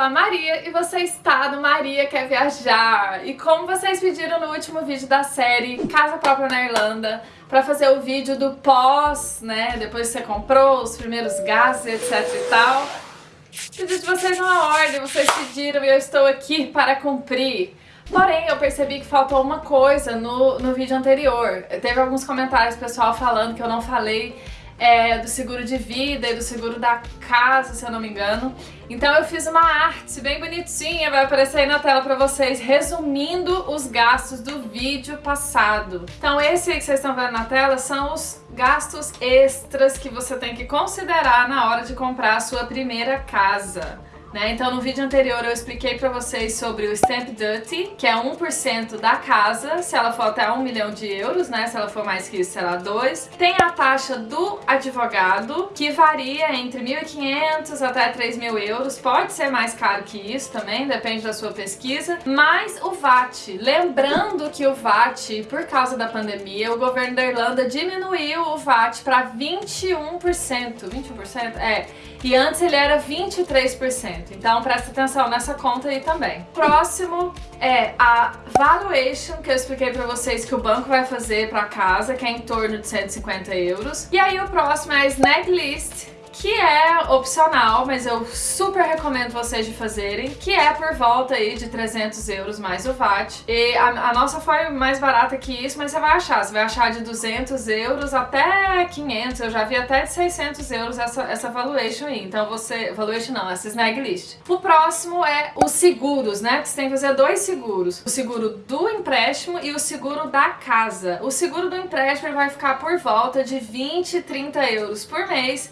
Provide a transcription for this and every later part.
sou a Maria e você está no Maria Quer Viajar. E como vocês pediram no último vídeo da série Casa Própria na Irlanda, para fazer o vídeo do pós, né, depois que você comprou, os primeiros gastos, etc e tal, pedi de vocês uma ordem, vocês pediram e eu estou aqui para cumprir. Porém, eu percebi que faltou uma coisa no, no vídeo anterior. Teve alguns comentários pessoal falando que eu não falei é, do seguro de vida e do seguro da casa, se eu não me engano. Então eu fiz uma arte bem bonitinha, vai aparecer aí na tela pra vocês, resumindo os gastos do vídeo passado. Então esse que vocês estão vendo na tela são os gastos extras que você tem que considerar na hora de comprar a sua primeira casa. Né? Então no vídeo anterior eu expliquei pra vocês sobre o Stamp Duty, que é 1% da casa, se ela for até 1 milhão de euros, né? Se ela for mais que isso, será 2. Tem a taxa do advogado, que varia entre 1.500 até 3.000 euros, pode ser mais caro que isso também, depende da sua pesquisa. Mas o VAT, lembrando que o VAT, por causa da pandemia, o governo da Irlanda diminuiu o VAT para 21%. 21%? É. E antes ele era 23%. Então presta atenção nessa conta aí também. Próximo é a valuation, que eu expliquei pra vocês que o banco vai fazer pra casa, que é em torno de 150 euros. E aí o próximo é a snag list, que é opcional, mas eu super recomendo vocês de fazerem, que é por volta aí de 300 euros mais o VAT. E a, a, nossa foi mais barata que isso, mas você vai achar. Você vai achar de 200 euros até 500, eu já vi até de 600 euros essa, essa valuation aí. Então você... valuation não, essa snag list. O próximo é os seguros, né? Você tem que fazer dois seguros. O seguro do empréstimo e o seguro da casa. O seguro do empréstimo vai ficar por volta de 20, 30 euros por mês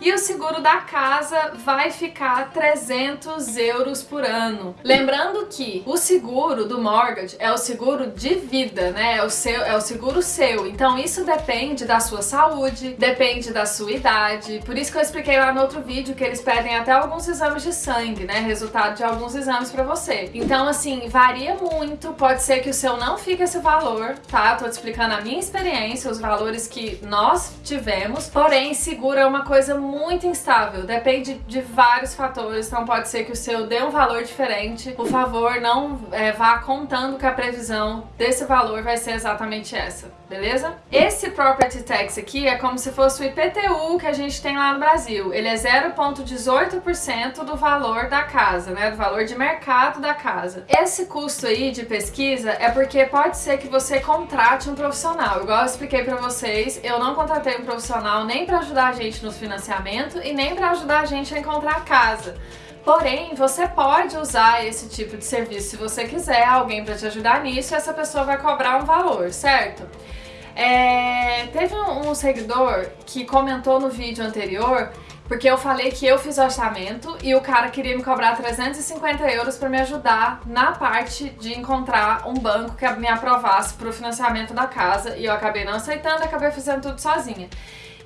e o seguro da casa vai ficar 300 euros por ano. Lembrando que o seguro do mortgage é o seguro de vida, né? É o, seu, é o seguro seu. Então isso depende da sua saúde, depende da sua idade. Por isso que eu expliquei lá no outro vídeo que eles pedem até alguns exames de sangue, né? Resultado de alguns exames pra você. Então assim, varia muito. Pode ser que o seu não fique esse valor, tá? tô te explicando a minha experiência, os valores que nós tivemos. Porém, seguro é uma coisa muito muito instável, depende de vários fatores, então pode ser que o seu dê um valor diferente. Por favor, não é, vá contando que a previsão desse valor vai ser exatamente essa, beleza? Esse Property Tax aqui é como se fosse o IPTU que a gente tem lá no Brasil. Ele é 0,18% do valor da casa, né, do valor de mercado da casa. Esse custo aí de pesquisa é porque pode ser que você contrate um profissional. Igual eu expliquei pra vocês, eu não contratei um profissional nem pra ajudar a gente nos financiamentos e nem para ajudar a gente a encontrar casa. Porém, você pode usar esse tipo de serviço se você quiser, alguém para te ajudar nisso, e essa pessoa vai cobrar um valor, certo? É, teve um, um seguidor que comentou no vídeo anterior porque eu falei que eu fiz o orçamento e o cara queria me cobrar 350 euros para me ajudar na parte de encontrar um banco que me aprovasse para o financiamento da casa e eu acabei não aceitando, acabei fazendo tudo sozinha.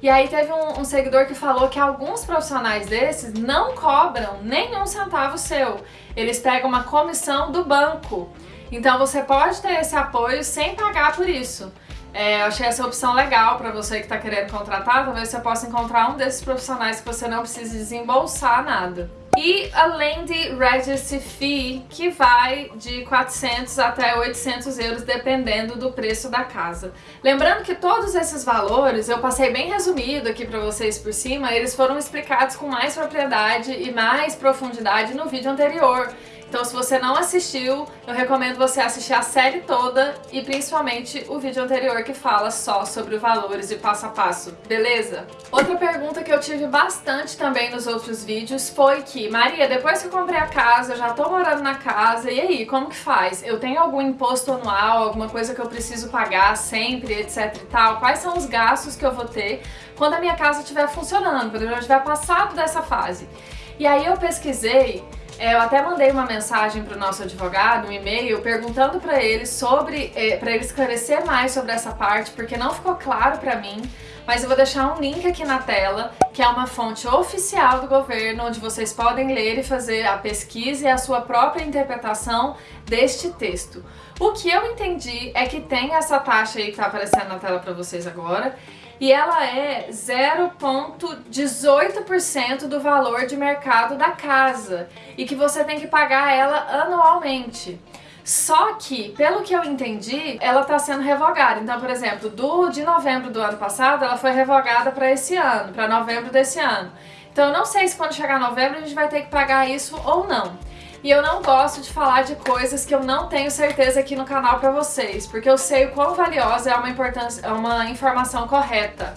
E aí teve um, um, seguidor que falou que alguns profissionais desses não cobram nenhum centavo seu. Eles pegam uma comissão do banco. Então você pode ter esse apoio sem pagar por isso. É, eu achei essa opção legal para você que está querendo contratar, talvez você possa encontrar um desses profissionais que você não precise desembolsar nada. E além de Registry Fee, que vai de 400 até 800 euros, dependendo do preço da casa. Lembrando que todos esses valores, eu passei bem resumido aqui para vocês por cima, eles foram explicados com mais propriedade e mais profundidade no vídeo anterior. Então se você não assistiu, eu recomendo você assistir a série toda e principalmente o vídeo anterior que fala só sobre valores e passo a passo, beleza? Outra pergunta que eu tive bastante também nos outros vídeos foi que, Maria, depois que eu comprei a casa, eu já tô morando na casa, e aí, como que faz? Eu tenho algum imposto anual, alguma coisa que eu preciso pagar sempre, etc e tal? Quais são os gastos que eu vou ter quando a minha casa estiver funcionando, quando eu já estiver passado dessa fase? E aí eu pesquisei eu até mandei uma mensagem para o nosso advogado, um e-mail, perguntando para ele sobre, é, para ele esclarecer mais sobre essa parte, porque não ficou claro para mim, mas eu vou deixar um link aqui na tela, que é uma fonte oficial do governo, onde vocês podem ler e fazer a pesquisa e a sua própria interpretação deste texto. O que eu entendi é que tem essa taxa aí que está aparecendo na tela para vocês agora, e ela é 0,18% do valor de mercado da casa e que você tem que pagar ela anualmente. Só que, pelo que eu entendi, ela está sendo revogada. Então, por exemplo, do de novembro do ano passado, ela foi revogada para esse ano, para novembro desse ano. Então, eu não sei se quando chegar novembro a gente vai ter que pagar isso ou não. E eu não gosto de falar de coisas que eu não tenho certeza aqui no canal para vocês, porque eu sei o quão valiosa é uma, importância, é uma informação correta.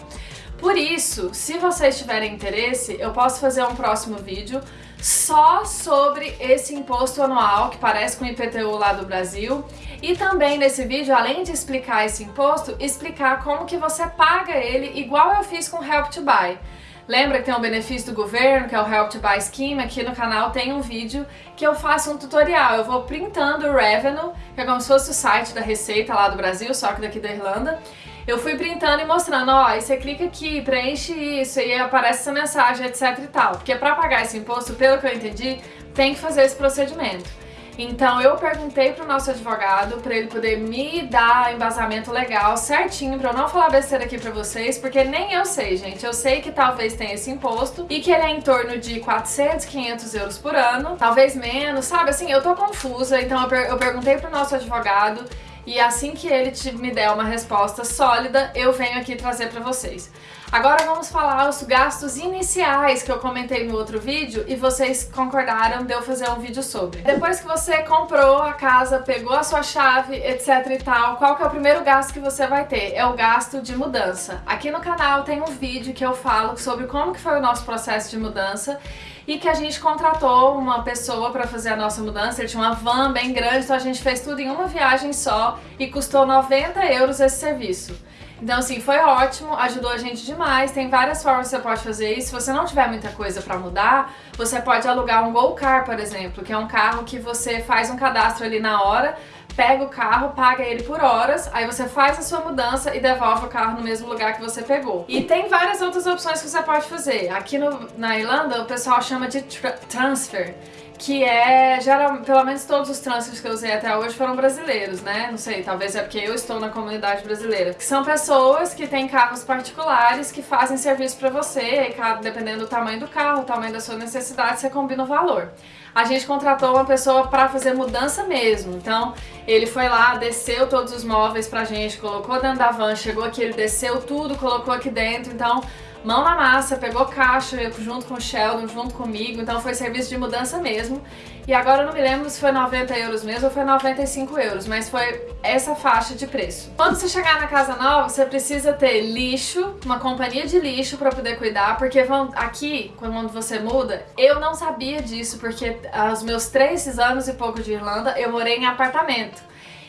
Por isso, se vocês tiverem interesse, eu posso fazer um próximo vídeo só sobre esse imposto anual que parece com o IPTU lá do Brasil e também nesse vídeo, além de explicar esse imposto, explicar como que você paga ele igual eu fiz com o Help to Buy. Lembra que tem um benefício do governo, que é o Help to Buy Scheme? Aqui no canal tem um vídeo que eu faço um tutorial. Eu vou printando o Revenue, que é como se fosse o site da Receita lá do Brasil, só que daqui da Irlanda. Eu fui printando e mostrando, ó, aí você clica aqui, preenche isso, e aparece essa mensagem, etc e tal. Porque para pagar esse imposto, pelo que eu entendi, tem que fazer esse procedimento. Então eu perguntei pro nosso advogado para ele poder me dar embasamento legal certinho para eu não falar besteira aqui para vocês, porque nem eu sei, gente. Eu sei que talvez tenha esse imposto e que ele é em torno de 400, 500 euros por ano, talvez menos, sabe? Assim, eu tô confusa, então eu, per eu perguntei pro nosso advogado e assim que ele te, me der uma resposta sólida, eu venho aqui trazer para vocês. Agora vamos falar os gastos iniciais que eu comentei no outro vídeo e vocês concordaram de eu fazer um vídeo sobre. Depois que você comprou a casa, pegou a sua chave, etc e tal, qual que é o primeiro gasto que você vai ter? É o gasto de mudança. Aqui no canal tem um vídeo que eu falo sobre como que foi o nosso processo de mudança e que a gente contratou uma pessoa para fazer a nossa mudança, ele tinha uma van bem grande, então a gente fez tudo em uma viagem só e custou 90 euros esse serviço. Então, assim, foi ótimo, ajudou a gente demais. Tem várias formas que você pode fazer isso. Se você não tiver muita coisa pra mudar, você pode alugar um Go Car, por exemplo, que é um carro que você faz um cadastro ali na hora, pega o carro, paga ele por horas, aí você faz a sua mudança e devolve o carro no mesmo lugar que você pegou. E tem várias outras opções que você pode fazer. Aqui no, na Irlanda, o pessoal chama de tra transfer que é, geral, pelo menos todos os transfers que eu usei até hoje foram brasileiros, né? Não sei, talvez é porque eu estou na comunidade brasileira. Que são pessoas que têm carros particulares que fazem serviço pra você, e dependendo do tamanho do carro, tamanho da sua necessidade, você combina o valor. A gente contratou uma pessoa pra fazer mudança mesmo, então ele foi lá, desceu todos os móveis pra gente, colocou dentro da van, chegou aqui, ele desceu tudo, colocou aqui dentro, então mão na massa, pegou caixa junto com o Sheldon, junto comigo, então foi serviço de mudança mesmo. E agora eu não me lembro se foi 90 euros mesmo ou foi 95 euros, mas foi essa faixa de preço. Quando você chegar na casa nova, você precisa ter lixo, uma companhia de lixo para poder cuidar, porque aqui, quando você muda, eu não sabia disso, porque aos meus três anos e pouco de Irlanda, eu morei em apartamento.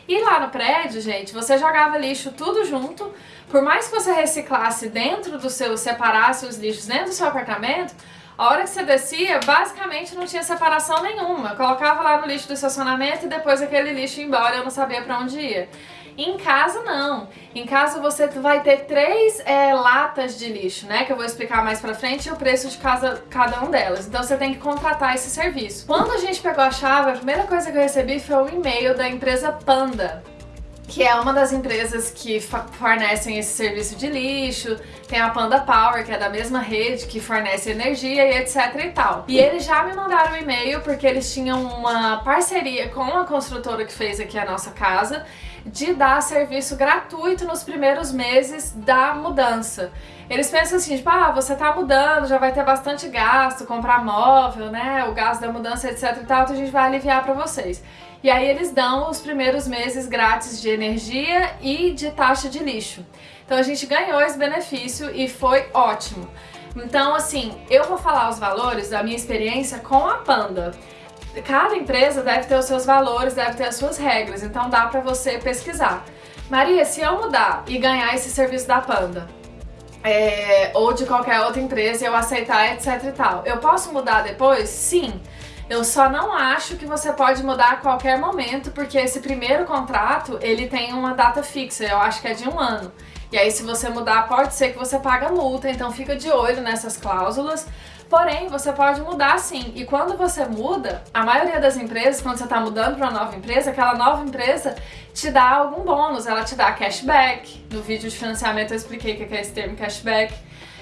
E lá no prédio, gente, você jogava lixo tudo junto, por mais que você reciclasse dentro do seu, separasse os lixos dentro do seu apartamento, a hora que você descia, basicamente não tinha separação nenhuma. Colocava lá no lixo do estacionamento e depois aquele lixo ia embora, eu não sabia pra onde ia. Em casa, não. Em casa você vai ter três é, latas de lixo, né? Que eu vou explicar mais pra frente e o preço de casa, cada um delas. Então você tem que contratar esse serviço. Quando a gente pegou a chave, a primeira coisa que eu recebi foi um e-mail da empresa Panda que é uma das empresas que fornecem esse serviço de lixo, tem a Panda Power, que é da mesma rede, que fornece energia e etc e tal. E eles já me mandaram um e-mail porque eles tinham uma parceria com a construtora que fez aqui a nossa casa de dar serviço gratuito nos primeiros meses da mudança. Eles pensam assim, tipo, ah, você tá mudando, já vai ter bastante gasto, comprar móvel, né, o gasto da mudança, etc e tal, então a gente vai aliviar pra vocês. E aí eles dão os primeiros meses grátis de energia e de taxa de lixo. Então a gente ganhou esse benefício e foi ótimo. Então assim, eu vou falar os valores da minha experiência com a Panda. Cada empresa deve ter os seus valores, deve ter as suas regras, então dá pra você pesquisar. Maria, se eu mudar e ganhar esse serviço da Panda, é, ou de qualquer outra empresa, eu aceitar, etc e tal, eu posso mudar depois? Sim. Eu só não acho que você pode mudar a qualquer momento, porque esse primeiro contrato, ele tem uma data fixa, eu acho que é de um ano. E aí se você mudar, pode ser que você paga multa, então fica de olho nessas cláusulas, Porém, você pode mudar sim. E quando você muda, a maioria das empresas, quando você está mudando para uma nova empresa, aquela nova empresa te dá algum bônus, ela te dá cashback. No vídeo de financiamento eu expliquei o que é esse termo cashback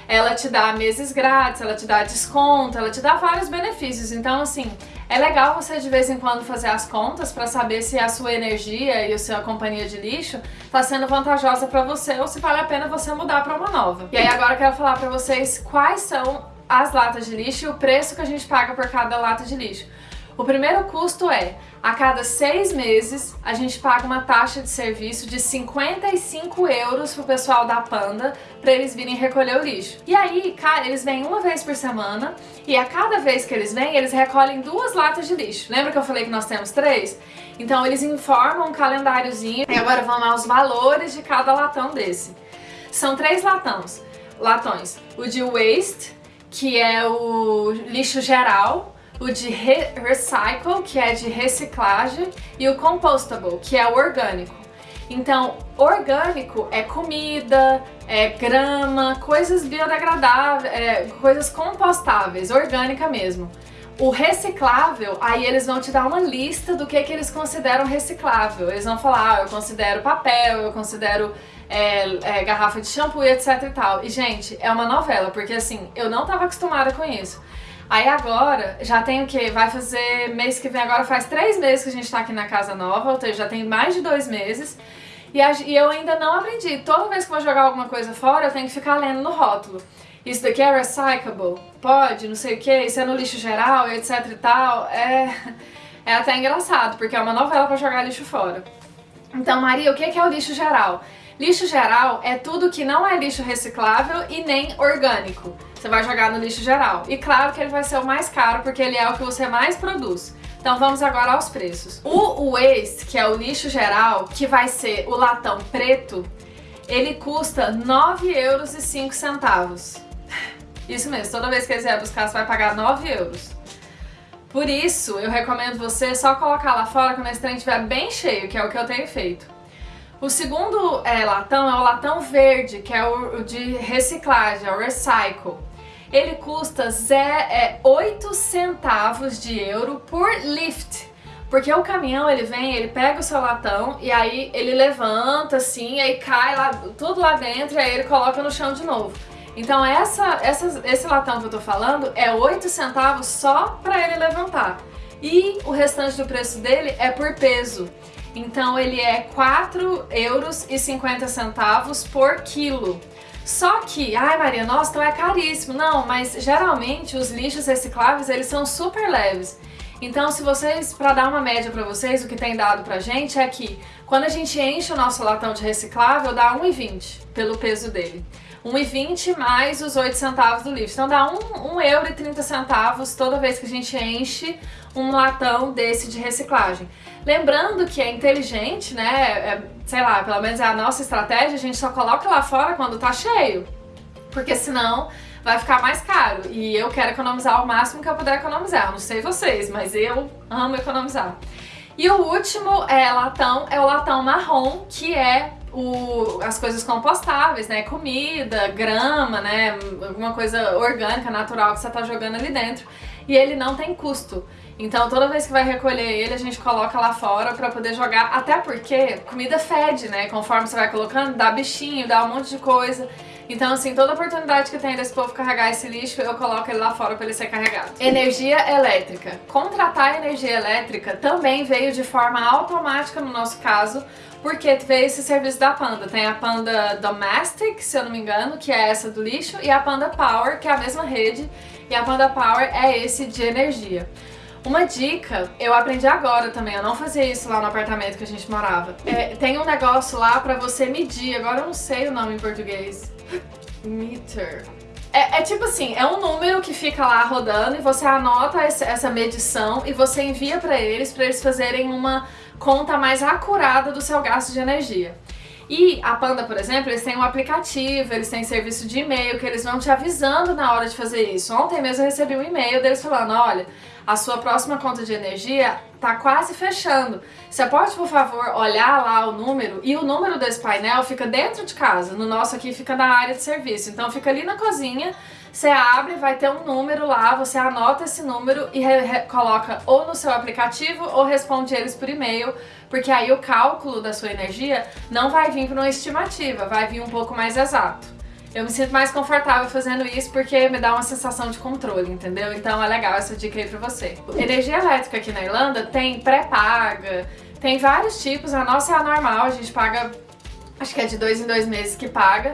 ela te dá meses grátis, ela te dá desconto, ela te dá vários benefícios. Então, assim, é legal você de vez em quando fazer as contas para saber se a sua energia e a sua companhia de lixo está sendo vantajosa para você ou se vale a pena você mudar para uma nova. E aí agora eu quero falar para vocês quais são as latas de lixo e o preço que a gente paga por cada lata de lixo. O primeiro custo é, a cada seis meses, a gente paga uma taxa de serviço de 55 euros pro pessoal da Panda para eles virem recolher o lixo. E aí, cara, eles vêm uma vez por semana e a cada vez que eles vêm, eles recolhem duas latas de lixo. Lembra que eu falei que nós temos três? Então eles informam um calendáriozinho e agora vamos aos valores de cada latão desse. São três latões. Latões. O de waste, que é o lixo geral, o de re recycle, que é de reciclagem, e o compostable, que é o orgânico. Então, orgânico é comida, é grama, coisas biodegradáveis, é, coisas compostáveis, orgânica mesmo. O reciclável, aí eles vão te dar uma lista do que, que eles consideram reciclável. Eles vão falar, ah, eu considero papel, eu considero é, é, garrafa de shampoo e etc e tal. E, gente, é uma novela, porque assim, eu não estava acostumada com isso. Aí agora, já tem o que? Vai fazer mês que vem, agora faz três meses que a gente tá aqui na casa nova, ou seja, já tem mais de dois meses. E, a, e eu ainda não aprendi. Toda vez que vou jogar alguma coisa fora, eu tenho que ficar lendo no rótulo. Isso daqui é recyclable? Pode, não sei o que, isso é no lixo geral, etc e tal. É, é até engraçado, porque é uma novela pra jogar lixo fora. Então, Maria, o que é o lixo geral? Lixo geral é tudo que não é lixo reciclável e nem orgânico. Você vai jogar no lixo geral. E claro que ele vai ser o mais caro porque ele é o que você mais produz. Então vamos agora aos preços. O waste, que é o lixo geral, que vai ser o latão preto, ele custa 9 euros 5 centavos. Isso mesmo, toda vez que vier buscar, você vai pagar 9 euros. Por isso, eu recomendo você só colocar lá fora quando esse trem estiver bem cheio, que é o que eu tenho feito. O segundo é, latão é o latão verde, que é o, o de reciclagem, é o recycle. Ele custa é, 8 centavos de euro por lift. Porque o caminhão, ele vem, ele pega o seu latão e aí ele levanta assim, aí cai lá, tudo lá dentro e aí ele coloca no chão de novo. Então essa, essa, esse latão que eu tô falando é 8 centavos só para ele levantar. E o restante do preço dele é por peso. Então ele é 4 euros e 50 centavos por quilo. Só que, ai Maria, nossa, então é caríssimo. Não, mas geralmente os lixos recicláveis, eles são super leves. Então, se vocês, para dar uma média para vocês, o que tem dado pra gente é que quando a gente enche o nosso latão de reciclável, dá 1,20 pelo peso dele. 1,20 mais os 8 centavos do lixo. Então dá 1, euro 30 centavos toda vez que a gente enche um latão desse de reciclagem. Lembrando que é inteligente, né, é, sei lá, pelo menos é a nossa estratégia, a gente só coloca lá fora quando tá cheio, porque senão vai ficar mais caro. E eu quero economizar o máximo que eu puder economizar. Eu não sei vocês, mas eu amo economizar. E o último é latão, é o latão marrom, que é o, as coisas compostáveis, né? Comida, grama, né? Alguma coisa orgânica, natural que você tá jogando ali dentro. E ele não tem custo. Então toda vez que vai recolher ele, a gente coloca lá fora pra poder jogar. Até porque comida fede, né? Conforme você vai colocando, dá bichinho, dá um monte de coisa. Então, assim, toda oportunidade que tem desse povo carregar esse lixo, eu coloco ele lá fora para ele ser carregado. Energia elétrica. Contratar energia elétrica também veio de forma automática no nosso caso, porque veio esse serviço da Panda. Tem a Panda Domestic, se eu não me engano, que é essa do lixo, e a Panda Power, que é a mesma rede, e a Panda Power é esse de energia. Uma dica, eu aprendi agora também, eu não fazia isso lá no apartamento que a gente morava. É, tem um negócio lá pra você medir, agora eu não sei o nome em português. Meter. É, é, tipo assim, é um número que fica lá rodando e você anota essa medição e você envia pra eles, pra eles fazerem uma conta mais acurada do seu gasto de energia. E a Panda, por exemplo, eles têm um aplicativo, eles têm serviço de e-mail que eles vão te avisando na hora de fazer isso. Ontem mesmo eu recebi um e-mail deles falando, olha, a sua próxima conta de energia tá quase fechando. Você pode, por favor, olhar lá o número e o número desse painel fica dentro de casa. No nosso aqui fica na área de serviço. Então fica ali na cozinha. Você abre, vai ter um número lá, você anota esse número e coloca ou no seu aplicativo ou responde eles por e-mail, porque aí o cálculo da sua energia não vai vir para uma estimativa, vai vir um pouco mais exato. Eu me sinto mais confortável fazendo isso porque me dá uma sensação de controle, entendeu? Então é legal essa dica aí pra você. Energia elétrica aqui na Irlanda tem pré-paga, tem vários tipos, a nossa é a normal, a gente paga, acho que é de dois em dois meses que paga,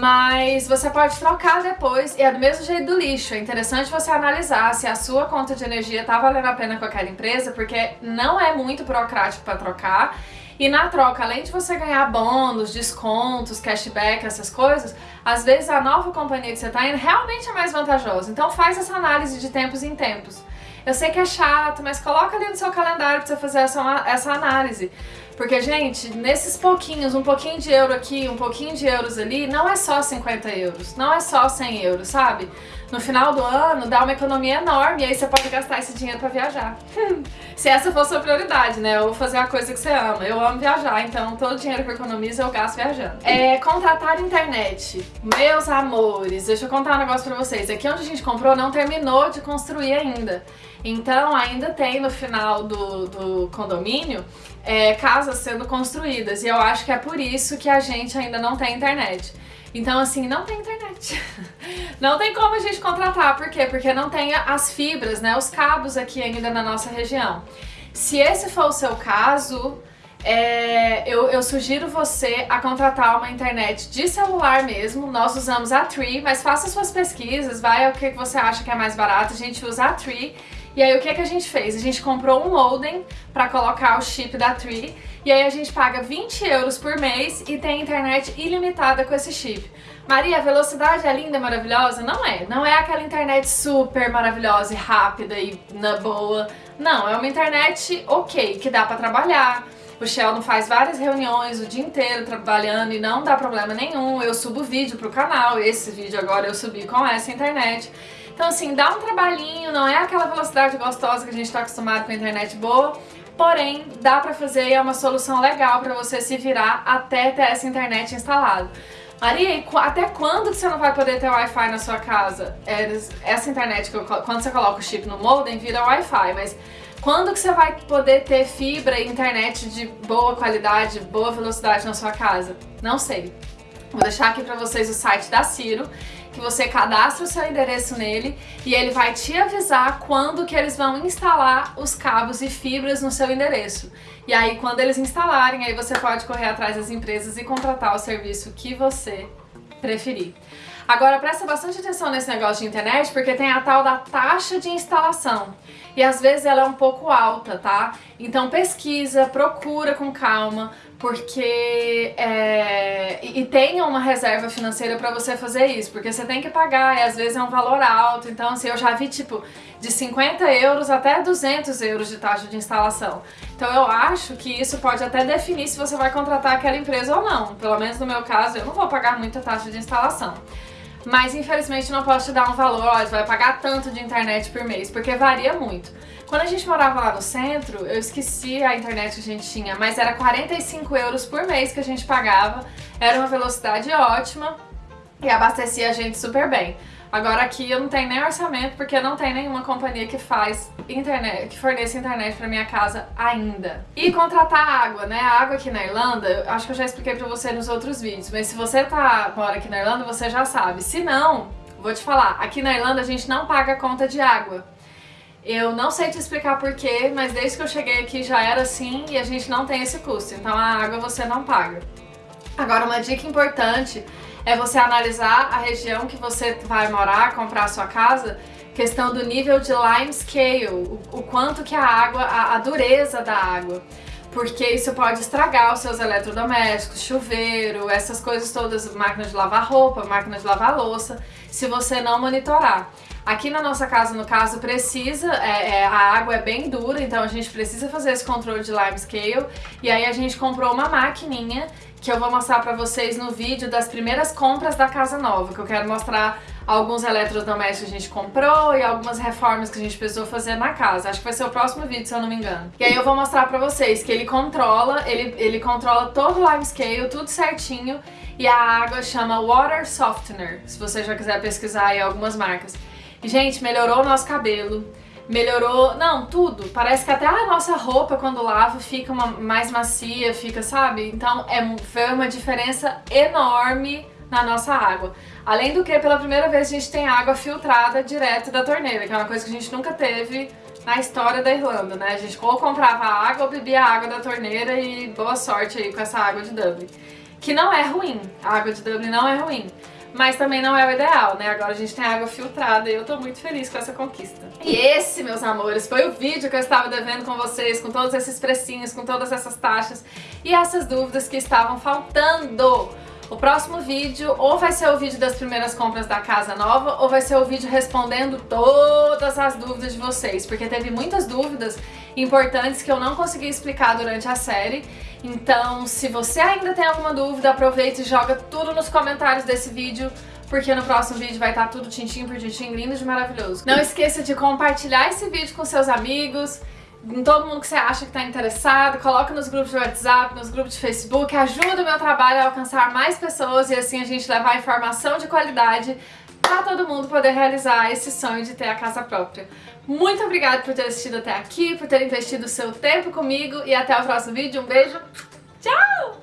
mas você pode trocar depois e é do mesmo jeito do lixo. É interessante você analisar se a sua conta de energia tá valendo a pena com aquela empresa, porque não é muito burocrático para trocar e na troca, além de você ganhar bônus, descontos, cashback, essas coisas, às vezes a nova companhia que você está indo realmente é mais vantajosa. Então faz essa análise de tempos em tempos. Eu sei que é chato, mas coloca ali no seu calendário para você fazer essa, essa análise. Porque, gente, nesses pouquinhos, um pouquinho de euro aqui, um pouquinho de euros ali, não é só 50 euros, não é só 100 euros, sabe? No final do ano dá uma economia enorme e aí você pode gastar esse dinheiro pra viajar. Se essa a sua prioridade, né? Ou fazer a coisa que você ama. Eu amo viajar, então todo o dinheiro que eu economizo eu gasto viajando. É, contratar internet. Meus amores, deixa eu contar um negócio pra vocês. Aqui onde a gente comprou não terminou de construir ainda. Então ainda tem no final do, do condomínio é, casas sendo construídas e eu acho que é por isso que a gente ainda não tem internet. Então assim, não tem internet. Não tem como a gente contratar, por quê? Porque não tem as fibras, né, os cabos aqui ainda na nossa região. Se esse for o seu caso, é, eu, eu, sugiro você a contratar uma internet de celular mesmo. Nós usamos a Tree, mas faça suas pesquisas, vai o que você acha que é mais barato. A gente usa a Tree e aí o que, que a gente fez? A gente comprou um modem para colocar o chip da Tree e aí a gente paga 20 euros por mês e tem internet ilimitada com esse chip. Maria, a velocidade é linda, maravilhosa? Não é. Não é aquela internet super maravilhosa e rápida e na boa. Não, é uma internet ok, que dá para trabalhar. O Sheldon faz várias reuniões o dia inteiro trabalhando e não dá problema nenhum. Eu subo vídeo pro canal, esse vídeo agora eu subi com essa internet. Então assim, dá um trabalhinho, não é aquela velocidade gostosa que a gente está acostumado com a internet boa, porém dá pra fazer e é uma solução legal pra você se virar até ter essa internet instalada. Maria, até quando que você não vai poder ter Wi-Fi na sua casa? É, essa internet, quando você coloca o chip no modem, vira Wi-Fi, mas quando que você vai poder ter fibra e internet de boa qualidade, boa velocidade na sua casa? Não sei. Vou deixar aqui pra vocês o site da Ciro que você cadastra o seu endereço nele e ele vai te avisar quando que eles vão instalar os cabos e fibras no seu endereço. E aí quando eles instalarem, aí você pode correr atrás das empresas e contratar o serviço que você preferir. Agora presta bastante atenção nesse negócio de internet porque tem a tal da taxa de instalação e às vezes ela é um pouco alta, tá? Então pesquisa, procura com calma, porque é, e, tenha uma reserva financeira para você fazer isso, porque você tem que pagar e às vezes é um valor alto, então assim, eu já vi tipo de 50 euros até 200 euros de taxa de instalação. Então eu acho que isso pode até definir se você vai contratar aquela empresa ou não, pelo menos no meu caso eu não vou pagar muita taxa de instalação. Mas infelizmente não posso te dar um valor, ó, vai pagar tanto de internet por mês, porque varia muito. Quando a gente morava lá no centro, eu esqueci a internet que a gente tinha, mas era 45 euros por mês que a gente pagava, era uma velocidade ótima e abastecia a gente super bem. Agora aqui eu não tenho nem orçamento porque não tem nenhuma companhia que faz internet, que forneça internet pra minha casa ainda. E contratar água, né? A água aqui na Irlanda, eu acho que eu já expliquei pra você nos outros vídeos, mas se você tá, mora aqui na Irlanda, você já sabe. Se não, vou te falar, aqui na Irlanda a gente não paga conta de água. Eu não sei te explicar porquê, mas desde que eu cheguei aqui já era assim e a gente não tem esse custo, então a água você não paga. Agora uma dica importante é você analisar a região que você vai morar, comprar a sua casa, questão do nível de lime scale, o, o quanto que a água, a, a dureza da água porque isso pode estragar os seus eletrodomésticos, chuveiro, essas coisas todas, máquina de lavar roupa, máquina de lavar louça, se você não monitorar. Aqui na nossa casa, no caso, precisa, é, é, a água é bem dura, então a gente precisa fazer esse controle de lime scale. E aí a gente comprou uma maquininha que eu vou mostrar pra vocês no vídeo das primeiras compras da casa nova, que eu quero mostrar alguns eletrodomésticos que a gente comprou e algumas reformas que a gente precisou fazer na casa. Acho que vai ser o próximo vídeo, se eu não me engano. E aí eu vou mostrar pra vocês que ele controla, ele, ele controla todo o live scale, tudo certinho, e a água chama Water Softener, se você já quiser pesquisar aí algumas marcas. Gente, melhorou o nosso cabelo, melhorou, não, tudo. Parece que até a nossa roupa, quando lava, fica uma, mais macia, fica, sabe? Então, é, foi uma diferença enorme na nossa água. Além do que, pela primeira vez, a gente tem água filtrada direto da torneira, que é uma coisa que a gente nunca teve na história da Irlanda, né? A gente ou comprava água ou bebia água da torneira e boa sorte aí com essa água de Dublin. Que não é ruim, a água de Dublin não é ruim, mas também não é o ideal, né? Agora a gente tem água filtrada e eu tô muito feliz com essa conquista. E esse, meus amores, foi o vídeo que eu estava devendo com vocês, com todos esses precinhos, com todas essas taxas e essas dúvidas que estavam faltando. O próximo vídeo ou vai ser o vídeo das primeiras compras da casa nova ou vai ser o vídeo respondendo todas as dúvidas de vocês, porque teve muitas dúvidas importantes que eu não consegui explicar durante a série. Então, se você ainda tem alguma dúvida, aproveita e joga tudo nos comentários desse vídeo, porque no próximo vídeo vai estar tudo tintim por tintim, lindo e maravilhoso. Não esqueça de compartilhar esse vídeo com seus amigos, em todo mundo que você acha que está interessado, coloca nos grupos de WhatsApp, nos grupos de Facebook, ajuda o meu trabalho a alcançar mais pessoas e assim a gente levar informação de qualidade para todo mundo poder realizar esse sonho de ter a casa própria. Muito obrigada por ter assistido até aqui, por ter investido o seu tempo comigo e até o próximo vídeo. Um beijo, tchau!